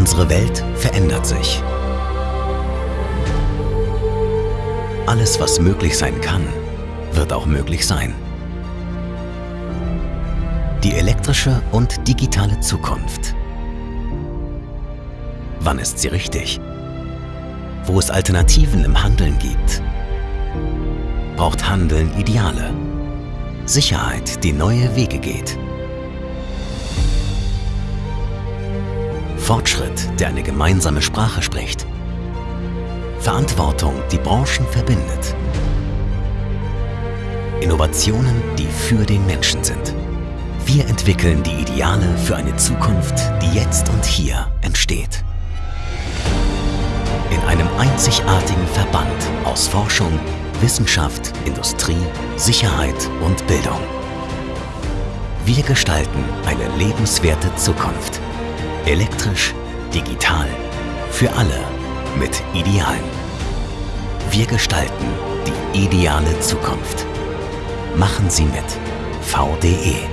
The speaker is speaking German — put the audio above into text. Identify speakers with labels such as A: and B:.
A: Unsere Welt verändert sich. Alles, was möglich sein kann, wird auch möglich sein. Die elektrische und digitale Zukunft. Wann ist sie richtig? Wo es Alternativen im Handeln gibt, braucht Handeln Ideale. Sicherheit, die neue Wege geht. Fortschritt, der eine gemeinsame Sprache spricht. Verantwortung, die Branchen verbindet. Innovationen, die für den Menschen sind. Wir entwickeln die Ideale für eine Zukunft, die jetzt und hier entsteht. In einem einzigartigen Verband aus Forschung, Wissenschaft, Industrie, Sicherheit und Bildung. Wir gestalten eine lebenswerte Zukunft. Elektrisch, digital, für alle mit Idealen. Wir gestalten die ideale Zukunft. Machen Sie mit. VDE